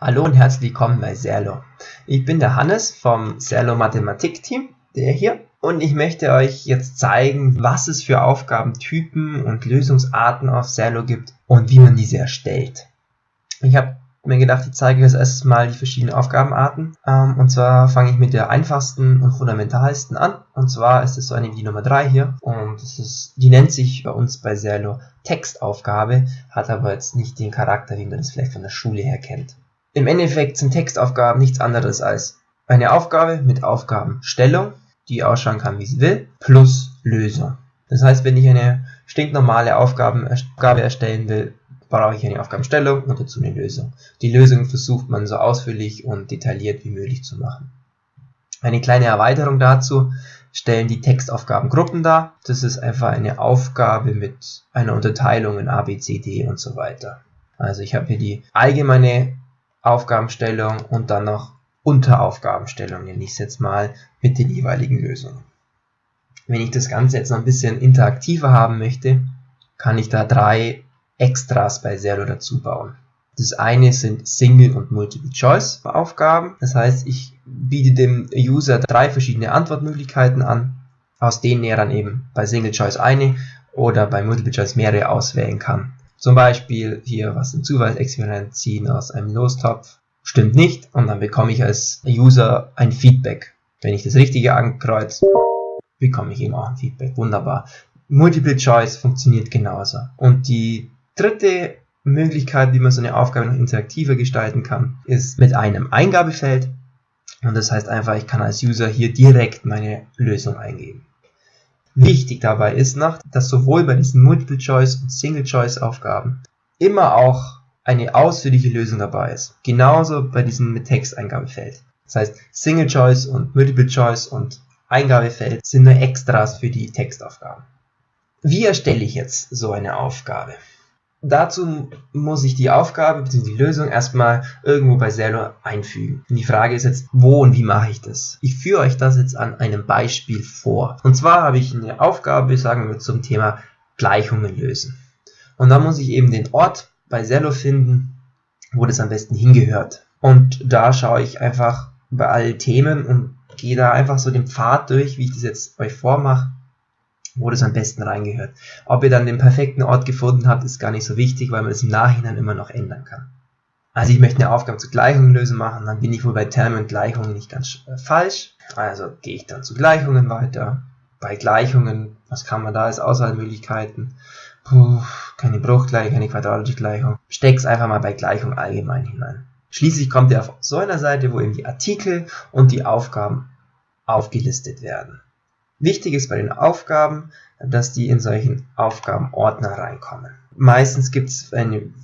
Hallo und herzlich willkommen bei Serlo. Ich bin der Hannes vom Serlo Mathematik Team, der hier, und ich möchte euch jetzt zeigen, was es für Aufgabentypen und Lösungsarten auf Serlo gibt und wie man diese erstellt. Ich habe mir gedacht, ich zeige jetzt erstmal die verschiedenen Aufgabenarten. Ähm, und zwar fange ich mit der einfachsten und fundamentalsten an. Und zwar ist es so eine wie Nummer 3 hier. Und das ist, die nennt sich bei uns bei Serlo Textaufgabe, hat aber jetzt nicht den Charakter, wie man das vielleicht von der Schule her kennt. Im Endeffekt sind Textaufgaben nichts anderes als eine Aufgabe mit Aufgabenstellung, die ausschauen kann, wie sie will, plus Lösung. Das heißt, wenn ich eine stinknormale Aufgabe erstellen will, brauche ich eine Aufgabenstellung und dazu eine Lösung. Die Lösung versucht man so ausführlich und detailliert wie möglich zu machen. Eine kleine Erweiterung dazu stellen die Textaufgabengruppen dar. Das ist einfach eine Aufgabe mit einer Unterteilung in A, B, C, D und so weiter. Also ich habe hier die allgemeine Aufgabenstellung und dann noch Unteraufgabenstellung, nenne ich es jetzt mal, mit den jeweiligen Lösungen. Wenn ich das Ganze jetzt noch ein bisschen interaktiver haben möchte, kann ich da drei Extras bei Zero dazu bauen. Das eine sind Single- und Multiple-Choice-Aufgaben. Das heißt, ich biete dem User drei verschiedene Antwortmöglichkeiten an, aus denen er dann eben bei Single-Choice eine oder bei Multiple-Choice mehrere auswählen kann. Zum Beispiel hier was im Zufallsexperiment ziehen aus einem Lostopf. Stimmt nicht und dann bekomme ich als User ein Feedback. Wenn ich das Richtige ankreuze, bekomme ich eben auch ein Feedback. Wunderbar. Multiple Choice funktioniert genauso. Und die dritte Möglichkeit, wie man so eine Aufgabe noch interaktiver gestalten kann, ist mit einem Eingabefeld. Und das heißt einfach, ich kann als User hier direkt meine Lösung eingeben. Wichtig dabei ist noch, dass sowohl bei diesen Multiple-Choice- und Single-Choice-Aufgaben immer auch eine ausführliche Lösung dabei ist. Genauso bei diesem mit Texteingabefeld. Das heißt, Single-Choice und Multiple-Choice und Eingabefeld sind nur Extras für die Textaufgaben. Wie erstelle ich jetzt so eine Aufgabe? Dazu muss ich die Aufgabe bzw. die Lösung erstmal irgendwo bei Zero einfügen. Und die Frage ist jetzt, wo und wie mache ich das? Ich führe euch das jetzt an einem Beispiel vor. Und zwar habe ich eine Aufgabe, sagen wir zum Thema Gleichungen lösen. Und da muss ich eben den Ort bei Zello finden, wo das am besten hingehört. Und da schaue ich einfach bei allen Themen und gehe da einfach so den Pfad durch, wie ich das jetzt euch vormache wo das am besten reingehört. Ob ihr dann den perfekten Ort gefunden habt, ist gar nicht so wichtig, weil man das im Nachhinein immer noch ändern kann. Also ich möchte eine Aufgabe zu Gleichungen lösen machen, dann bin ich wohl bei Termen und Gleichungen nicht ganz äh, falsch. Also gehe ich dann zu Gleichungen weiter. Bei Gleichungen, was kann man da als Auswahlmöglichkeiten? Puh, keine Bruchgleichung, keine quadratische Gleichung. Steck's einfach mal bei Gleichung allgemein hinein. Schließlich kommt ihr auf so einer Seite, wo eben die Artikel und die Aufgaben aufgelistet werden. Wichtig ist bei den Aufgaben, dass die in solchen Aufgabenordner reinkommen. Meistens gibt es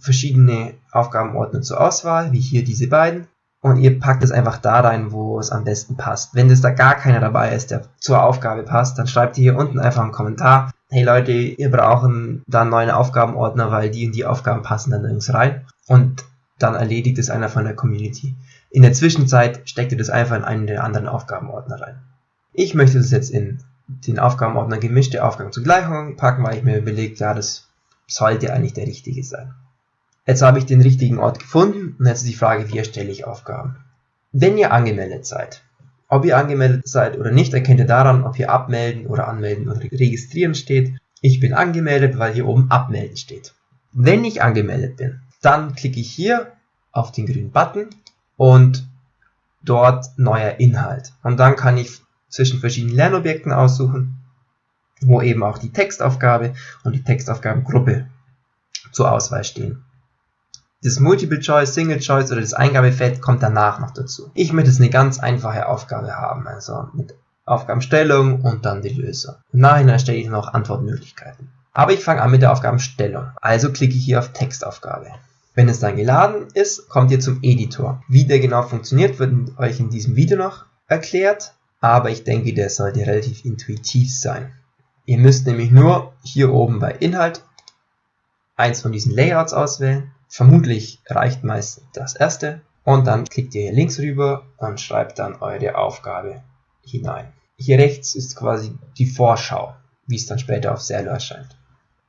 verschiedene Aufgabenordner zur Auswahl, wie hier diese beiden. Und ihr packt es einfach da rein, wo es am besten passt. Wenn es da gar keiner dabei ist, der zur Aufgabe passt, dann schreibt ihr hier unten einfach einen Kommentar. Hey Leute, ihr brauchen da einen neuen Aufgabenordner, weil die und die Aufgaben passen dann nirgends rein. Und dann erledigt es einer von der Community. In der Zwischenzeit steckt ihr das einfach in einen der anderen Aufgabenordner rein. Ich möchte das jetzt in den Aufgabenordner gemischte Aufgaben zu Gleichungen packen, weil ich mir überlegt, ja, das sollte eigentlich der richtige sein. Jetzt habe ich den richtigen Ort gefunden und jetzt ist die Frage, wie erstelle ich Aufgaben. Wenn ihr angemeldet seid, ob ihr angemeldet seid oder nicht, erkennt ihr daran, ob hier abmelden oder anmelden oder registrieren steht. Ich bin angemeldet, weil hier oben abmelden steht. Wenn ich angemeldet bin, dann klicke ich hier auf den grünen Button und dort neuer Inhalt. Und dann kann ich zwischen verschiedenen Lernobjekten aussuchen, wo eben auch die Textaufgabe und die Textaufgabengruppe zur Auswahl stehen. Das Multiple Choice, Single Choice oder das Eingabefeld kommt danach noch dazu. Ich möchte jetzt eine ganz einfache Aufgabe haben, also mit Aufgabenstellung und dann die Lösung. Im Nachhinein stelle ich noch Antwortmöglichkeiten. Aber ich fange an mit der Aufgabenstellung. Also klicke ich hier auf Textaufgabe. Wenn es dann geladen ist, kommt ihr zum Editor. Wie der genau funktioniert, wird euch in diesem Video noch erklärt aber ich denke, der sollte relativ intuitiv sein. Ihr müsst nämlich nur hier oben bei Inhalt eins von diesen Layouts auswählen. Vermutlich reicht meist das erste. Und dann klickt ihr hier links rüber und schreibt dann eure Aufgabe hinein. Hier rechts ist quasi die Vorschau, wie es dann später auf Serlo erscheint.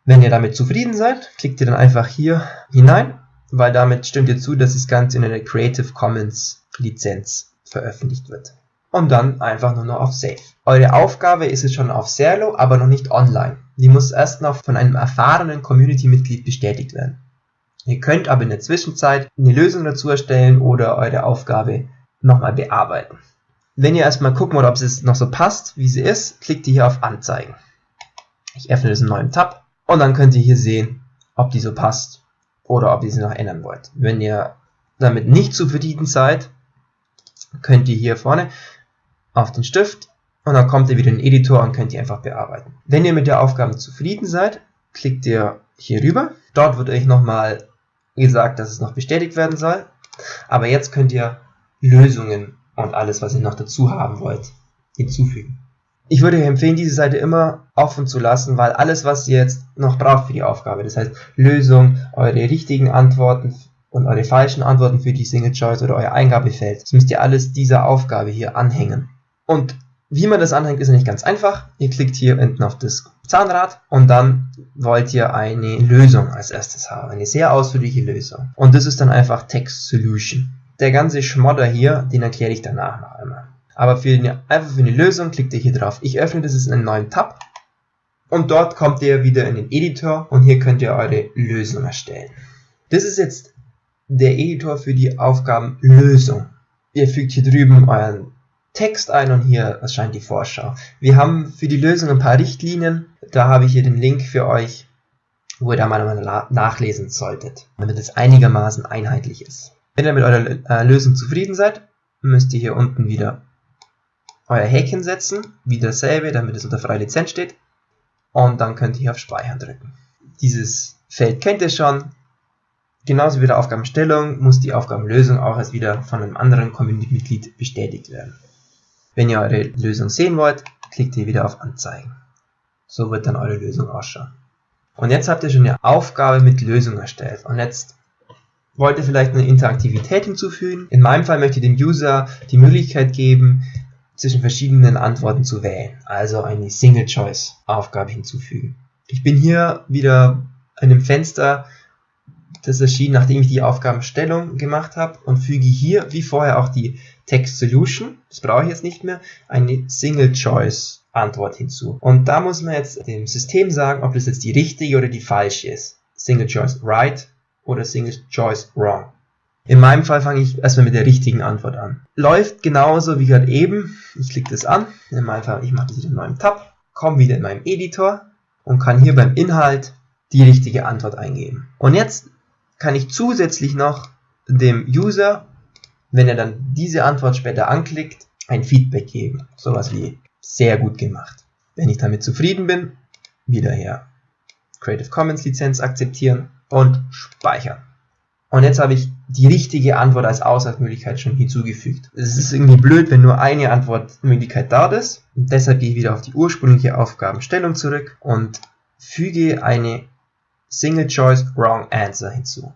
Wenn ihr damit zufrieden seid, klickt ihr dann einfach hier hinein weil damit stimmt ihr zu, dass das Ganze in einer Creative Commons Lizenz veröffentlicht wird. Und dann einfach nur noch auf Save. Eure Aufgabe ist es schon auf Serlo, aber noch nicht online. Die muss erst noch von einem erfahrenen Community-Mitglied bestätigt werden. Ihr könnt aber in der Zwischenzeit eine Lösung dazu erstellen oder eure Aufgabe nochmal bearbeiten. Wenn ihr erstmal gucken wollt, ob es noch so passt, wie sie ist, klickt ihr hier auf Anzeigen. Ich öffne das in einem neuen Tab und dann könnt ihr hier sehen, ob die so passt oder ob ihr sie noch ändern wollt. Wenn ihr damit nicht zufrieden seid, könnt ihr hier vorne auf den Stift und dann kommt ihr wieder in den Editor und könnt ihr einfach bearbeiten. Wenn ihr mit der Aufgabe zufrieden seid, klickt ihr hier rüber. Dort wird euch nochmal gesagt, dass es noch bestätigt werden soll. Aber jetzt könnt ihr Lösungen und alles, was ihr noch dazu haben wollt, hinzufügen. Ich würde euch empfehlen, diese Seite immer offen zu lassen, weil alles, was ihr jetzt noch braucht für die Aufgabe, das heißt Lösung, eure richtigen Antworten und eure falschen Antworten für die Single Choice oder euer Eingabefeld, das müsst ihr alles dieser Aufgabe hier anhängen. Und wie man das anhängt, ist nicht ganz einfach. Ihr klickt hier hinten auf das Zahnrad und dann wollt ihr eine Lösung als erstes haben, eine sehr ausführliche Lösung. Und das ist dann einfach Text Solution. Der ganze Schmodder hier, den erkläre ich danach noch einmal. Aber für eine, einfach für eine Lösung klickt ihr hier drauf. Ich öffne das in einem neuen Tab und dort kommt ihr wieder in den Editor und hier könnt ihr eure Lösung erstellen. Das ist jetzt der Editor für die Aufgabenlösung. Ihr fügt hier drüben euren Text ein und hier erscheint die Vorschau. Wir haben für die Lösung ein paar Richtlinien. Da habe ich hier den Link für euch, wo ihr da mal nachlesen solltet, damit es einigermaßen einheitlich ist. Wenn ihr mit eurer äh, Lösung zufrieden seid, müsst ihr hier unten wieder euer Häkchen setzen, wie dasselbe, damit es unter freie Lizenz steht. Und dann könnt ihr hier auf Speichern drücken. Dieses Feld kennt ihr schon. Genauso wie der Aufgabenstellung muss die Aufgabenlösung auch als wieder von einem anderen Community-Mitglied bestätigt werden. Wenn ihr eure Lösung sehen wollt, klickt ihr wieder auf Anzeigen. So wird dann eure Lösung ausschauen. Und jetzt habt ihr schon eine Aufgabe mit Lösung erstellt. Und jetzt wollt ihr vielleicht eine Interaktivität hinzufügen. In meinem Fall möchte ich dem User die Möglichkeit geben, zwischen verschiedenen Antworten zu wählen. Also eine Single-Choice-Aufgabe hinzufügen. Ich bin hier wieder in einem Fenster, das erschien, nachdem ich die Aufgabenstellung gemacht habe und füge hier, wie vorher auch die Text Solution, das brauche ich jetzt nicht mehr, eine Single Choice Antwort hinzu. Und da muss man jetzt dem System sagen, ob das jetzt die richtige oder die falsche ist. Single Choice Right oder Single Choice Wrong. In meinem Fall fange ich erstmal mit der richtigen Antwort an. Läuft genauso wie gerade eben. Ich klicke das an. In meinem Fall, ich mache das wieder in meinem Tab, komme wieder in meinem Editor und kann hier beim Inhalt die richtige Antwort eingeben. Und jetzt kann ich zusätzlich noch dem User wenn er dann diese Antwort später anklickt, ein Feedback geben. Sowas wie sehr gut gemacht. Wenn ich damit zufrieden bin, wieder her Creative Commons Lizenz akzeptieren und speichern. Und jetzt habe ich die richtige Antwort als Auswahlmöglichkeit schon hinzugefügt. Es ist irgendwie blöd, wenn nur eine Antwortmöglichkeit da ist. Und deshalb gehe ich wieder auf die ursprüngliche Aufgabenstellung zurück und füge eine Single Choice Wrong Answer hinzu.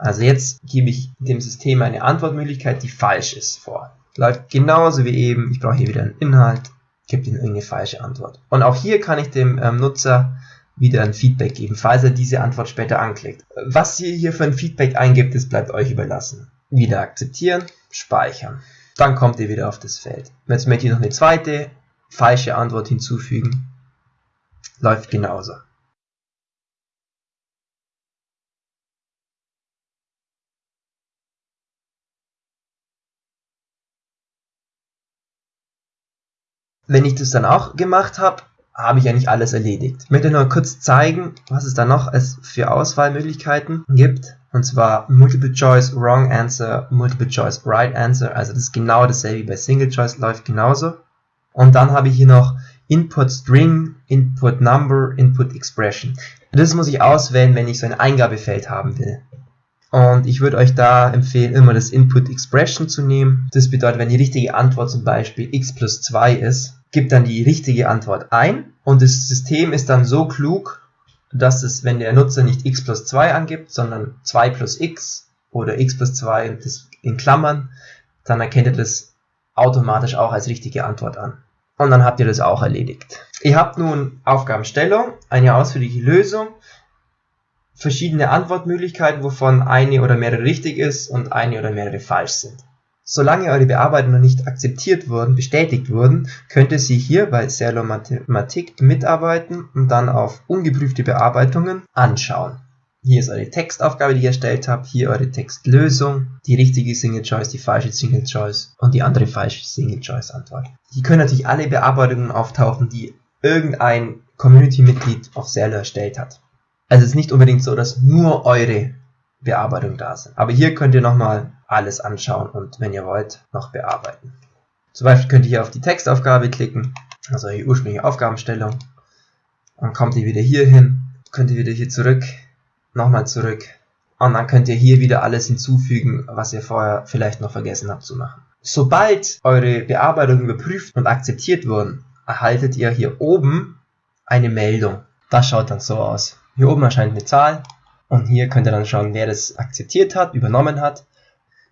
Also jetzt gebe ich dem System eine Antwortmöglichkeit, die falsch ist, vor. Läuft genauso wie eben, ich brauche hier wieder einen Inhalt, gebe ihm irgendeine falsche Antwort. Und auch hier kann ich dem ähm, Nutzer wieder ein Feedback geben, falls er diese Antwort später anklickt. Was ihr hier für ein Feedback eingibt, das bleibt euch überlassen. Wieder akzeptieren, speichern. Dann kommt ihr wieder auf das Feld. Jetzt möchte ich noch eine zweite falsche Antwort hinzufügen. Läuft genauso. Wenn ich das dann auch gemacht habe, habe ich eigentlich alles erledigt. Ich möchte nur kurz zeigen, was es da noch für Auswahlmöglichkeiten gibt. Und zwar Multiple Choice Wrong Answer, Multiple Choice Right Answer. Also das ist genau dasselbe wie bei Single Choice, läuft genauso. Und dann habe ich hier noch Input String, Input Number, Input Expression. Das muss ich auswählen, wenn ich so ein Eingabefeld haben will. Und ich würde euch da empfehlen, immer das Input Expression zu nehmen. Das bedeutet, wenn die richtige Antwort zum Beispiel x plus 2 ist, gibt dann die richtige Antwort ein und das System ist dann so klug, dass es, wenn der Nutzer nicht x plus 2 angibt, sondern 2 plus x oder x plus 2 das in Klammern, dann erkennt er das automatisch auch als richtige Antwort an. Und dann habt ihr das auch erledigt. Ihr habt nun Aufgabenstellung, eine ausführliche Lösung, verschiedene Antwortmöglichkeiten, wovon eine oder mehrere richtig ist und eine oder mehrere falsch sind. Solange eure Bearbeitungen noch nicht akzeptiert wurden, bestätigt wurden, könnt ihr sie hier bei Serlo Mathematik mitarbeiten und dann auf ungeprüfte Bearbeitungen anschauen. Hier ist eure Textaufgabe, die ihr erstellt habt, hier eure Textlösung, die richtige Single Choice, die falsche Single Choice und die andere falsche Single Choice Antwort. Hier können natürlich alle Bearbeitungen auftauchen, die irgendein Community-Mitglied auf Serlo erstellt hat. Also es ist nicht unbedingt so, dass nur eure Bearbeitungen da sind. Aber hier könnt ihr nochmal alles anschauen und wenn ihr wollt, noch bearbeiten. Zum Beispiel könnt ihr hier auf die Textaufgabe klicken, also die ursprüngliche Aufgabenstellung. Dann kommt ihr wieder hier hin, könnt ihr wieder hier zurück, nochmal zurück. Und dann könnt ihr hier wieder alles hinzufügen, was ihr vorher vielleicht noch vergessen habt zu machen. Sobald eure Bearbeitungen überprüft und akzeptiert wurden, erhaltet ihr hier oben eine Meldung. Das schaut dann so aus. Hier oben erscheint eine Zahl und hier könnt ihr dann schauen, wer das akzeptiert hat, übernommen hat.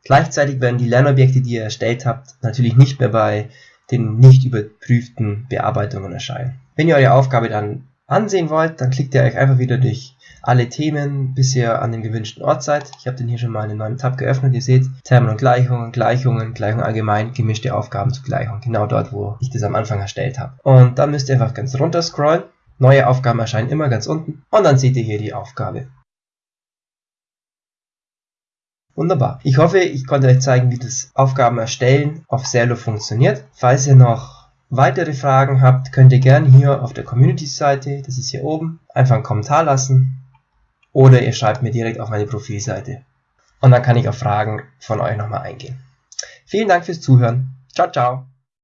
Gleichzeitig werden die Lernobjekte, die ihr erstellt habt, natürlich nicht mehr bei den nicht überprüften Bearbeitungen erscheinen. Wenn ihr eure Aufgabe dann ansehen wollt, dann klickt ihr euch einfach wieder durch alle Themen, bis ihr an dem gewünschten Ort seid. Ich habe den hier schon mal in einem neuen Tab geöffnet. Ihr seht Termen und Gleichungen, Gleichungen, Gleichungen allgemein, gemischte Aufgaben zu Gleichungen. Genau dort, wo ich das am Anfang erstellt habe. Und dann müsst ihr einfach ganz runter scrollen Neue Aufgaben erscheinen immer ganz unten und dann seht ihr hier die Aufgabe. Wunderbar. Ich hoffe, ich konnte euch zeigen, wie das Aufgaben erstellen auf Serlo funktioniert. Falls ihr noch weitere Fragen habt, könnt ihr gerne hier auf der Community-Seite, das ist hier oben, einfach einen Kommentar lassen oder ihr schreibt mir direkt auf meine Profilseite. Und dann kann ich auf Fragen von euch nochmal eingehen. Vielen Dank fürs Zuhören. Ciao, ciao.